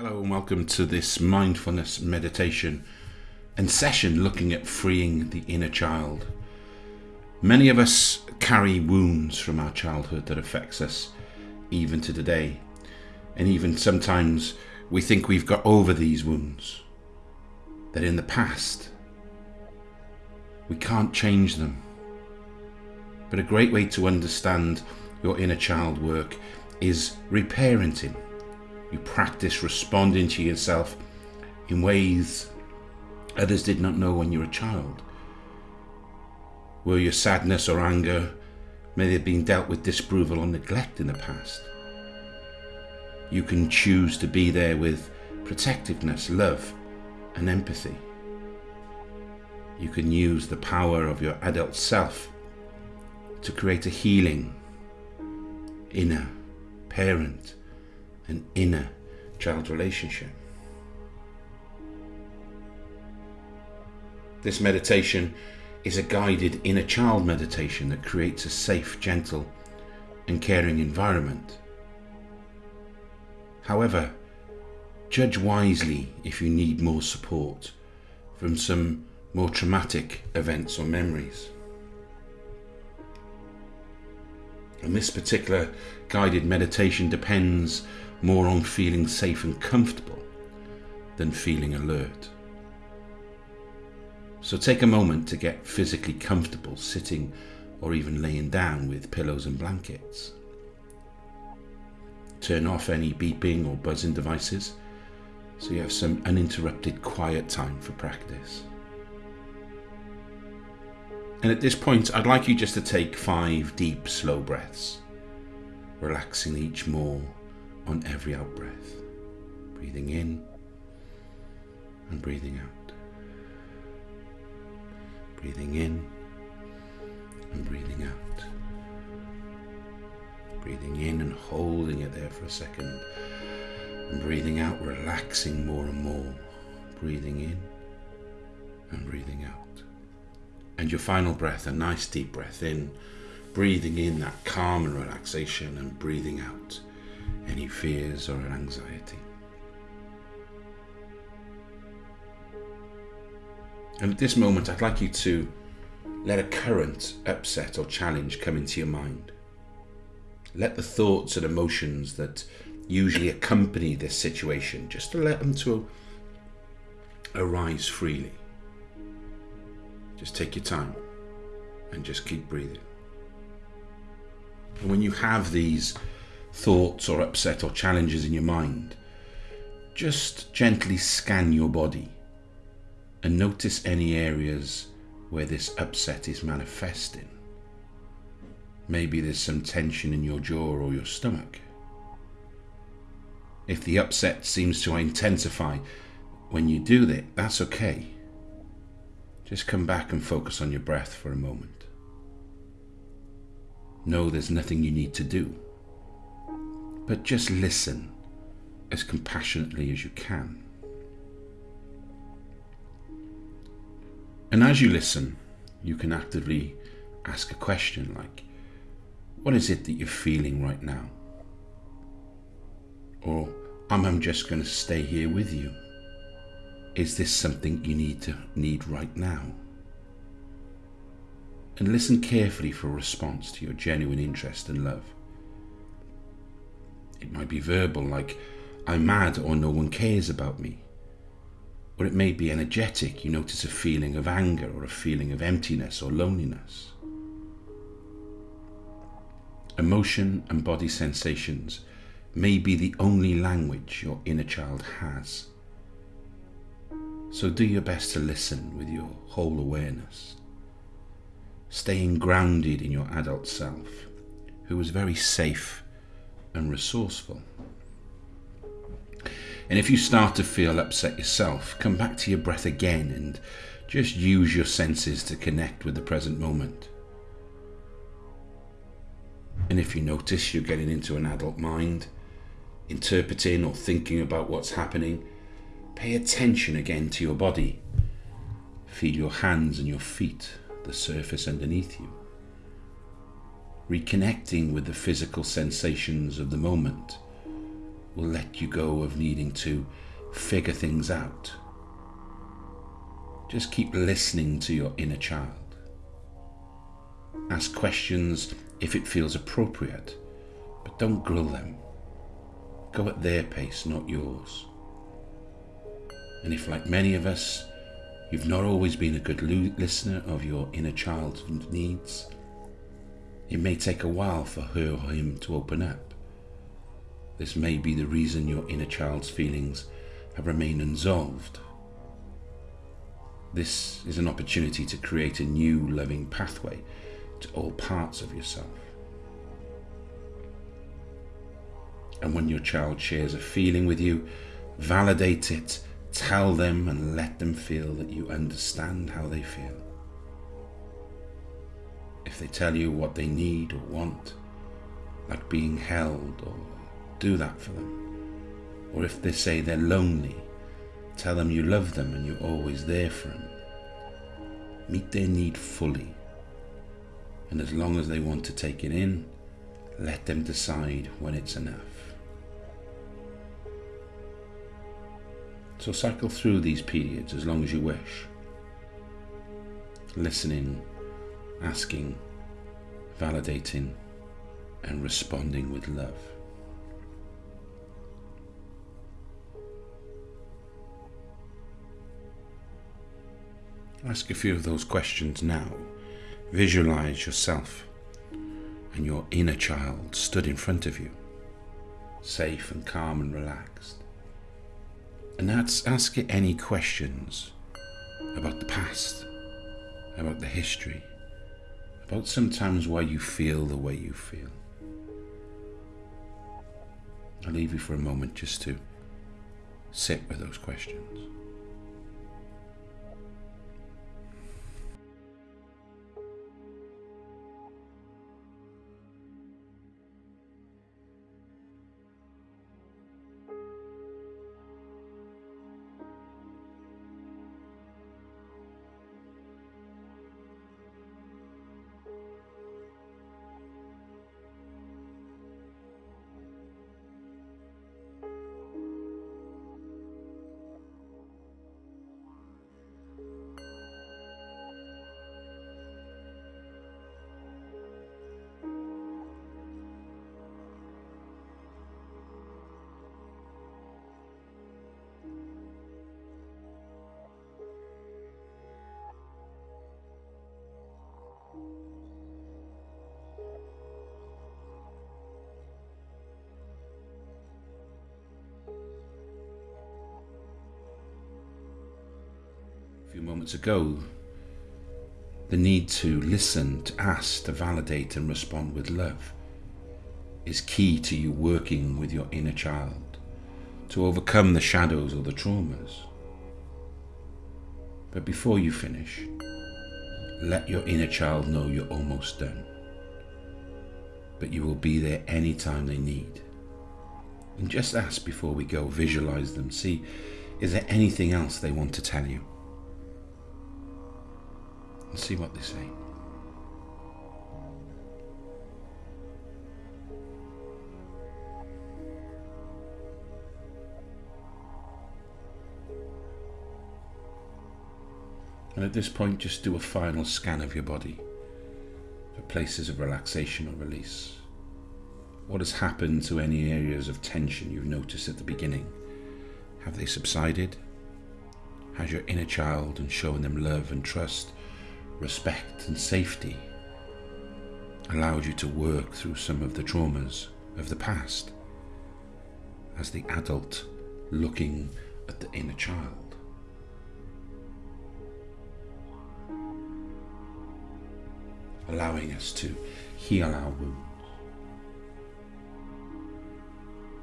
Hello and welcome to this mindfulness meditation and session looking at freeing the inner child. Many of us carry wounds from our childhood that affects us even to today. And even sometimes we think we've got over these wounds. That in the past we can't change them. But a great way to understand your inner child work is reparenting you practice responding to yourself in ways others did not know when you were a child. Were your sadness or anger may have been dealt with disapproval or neglect in the past? You can choose to be there with protectiveness, love, and empathy. You can use the power of your adult self to create a healing inner parent an inner child relationship. This meditation is a guided inner child meditation that creates a safe, gentle, and caring environment. However, judge wisely if you need more support from some more traumatic events or memories. And this particular guided meditation depends more on feeling safe and comfortable than feeling alert. So take a moment to get physically comfortable sitting or even laying down with pillows and blankets. Turn off any beeping or buzzing devices so you have some uninterrupted quiet time for practice. And at this point, I'd like you just to take five deep, slow breaths, relaxing each more on every out breath. Breathing in and breathing out. Breathing in and breathing out. Breathing in and holding it there for a second. And breathing out, relaxing more and more. Breathing in and breathing out. And your final breath, a nice deep breath in, breathing in that calm and relaxation, and breathing out any fears or anxiety. And at this moment, I'd like you to let a current, upset, or challenge come into your mind. Let the thoughts and emotions that usually accompany this situation, just to let them to arise freely. Just take your time and just keep breathing. And when you have these thoughts or upset or challenges in your mind, just gently scan your body and notice any areas where this upset is manifesting. Maybe there's some tension in your jaw or your stomach. If the upset seems to intensify when you do that, that's okay. Just come back and focus on your breath for a moment. Know there's nothing you need to do but just listen as compassionately as you can. And as you listen, you can actively ask a question like, What is it that you're feeling right now? Or, I'm just going to stay here with you. Is this something you need to need right now? And listen carefully for a response to your genuine interest and love. It might be verbal, like, I'm mad or no one cares about me. Or it may be energetic, you notice a feeling of anger or a feeling of emptiness or loneliness. Emotion and body sensations may be the only language your inner child has. So do your best to listen with your whole awareness, staying grounded in your adult self, who is very safe and resourceful. And if you start to feel upset yourself, come back to your breath again and just use your senses to connect with the present moment. And if you notice you're getting into an adult mind, interpreting or thinking about what's happening, pay attention again to your body. Feel your hands and your feet, the surface underneath you reconnecting with the physical sensations of the moment, will let you go of needing to figure things out. Just keep listening to your inner child. Ask questions if it feels appropriate, but don't grill them. Go at their pace, not yours. And if, like many of us, you've not always been a good listener of your inner child's needs, it may take a while for her or him to open up. This may be the reason your inner child's feelings have remained unsolved. This is an opportunity to create a new loving pathway to all parts of yourself. And when your child shares a feeling with you, validate it, tell them, and let them feel that you understand how they feel. If they tell you what they need or want, like being held, or do that for them. Or if they say they're lonely, tell them you love them and you're always there for them. Meet their need fully and as long as they want to take it in, let them decide when it's enough. So cycle through these periods as long as you wish. Listening, asking, validating, and responding with love. Ask a few of those questions now Visualize yourself and your inner child stood in front of you, safe and calm and relaxed. And ask, ask it any questions about the past, about the history, about sometimes why you feel the way you feel. I'll leave you for a moment just to sit with those questions. Moments ago, the need to listen, to ask, to validate and respond with love is key to you working with your inner child to overcome the shadows or the traumas. But before you finish, let your inner child know you're almost done. But you will be there anytime they need. And just ask before we go, visualize them, see, is there anything else they want to tell you? And see what they say. And at this point, just do a final scan of your body for places of relaxation or release. What has happened to any areas of tension you've noticed at the beginning? Have they subsided? Has your inner child and showing them love and trust respect and safety allowed you to work through some of the traumas of the past as the adult looking at the inner child. Allowing us to heal our wounds.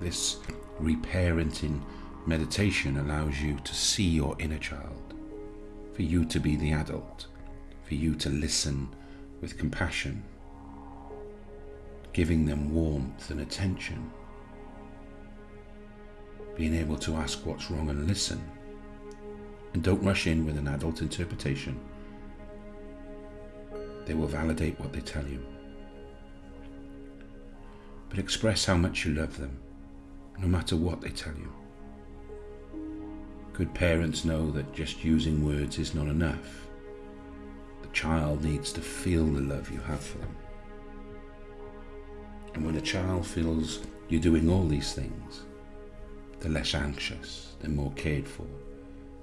This reparenting meditation allows you to see your inner child, for you to be the adult for you to listen with compassion, giving them warmth and attention, being able to ask what's wrong and listen. And don't rush in with an adult interpretation. They will validate what they tell you. But express how much you love them. no matter what they tell you. Good parents know that just using words is not enough. Child needs to feel the love you have for them. And when a child feels you're doing all these things, they're less anxious, they're more cared for,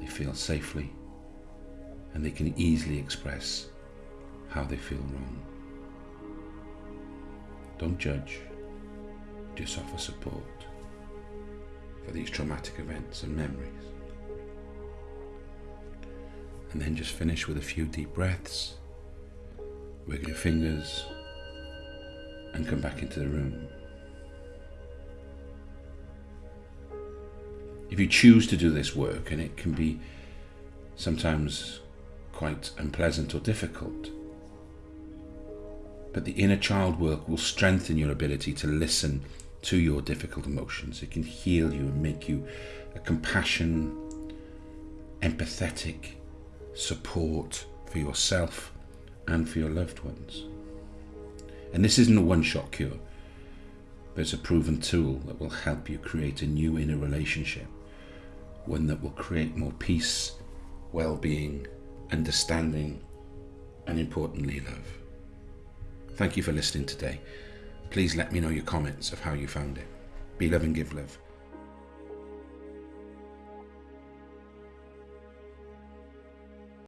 they feel safely, and they can easily express how they feel wrong. Don't judge, just offer support for these traumatic events and memories. And then just finish with a few deep breaths, wiggle your fingers, and come back into the room. If you choose to do this work, and it can be sometimes quite unpleasant or difficult, but the inner child work will strengthen your ability to listen to your difficult emotions. It can heal you and make you a compassion, empathetic support for yourself and for your loved ones. And this isn't a one shot cure, but it's a proven tool that will help you create a new inner relationship, one that will create more peace, well being, understanding, and importantly, love. Thank you for listening today. Please let me know your comments of how you found it. Be love and give love.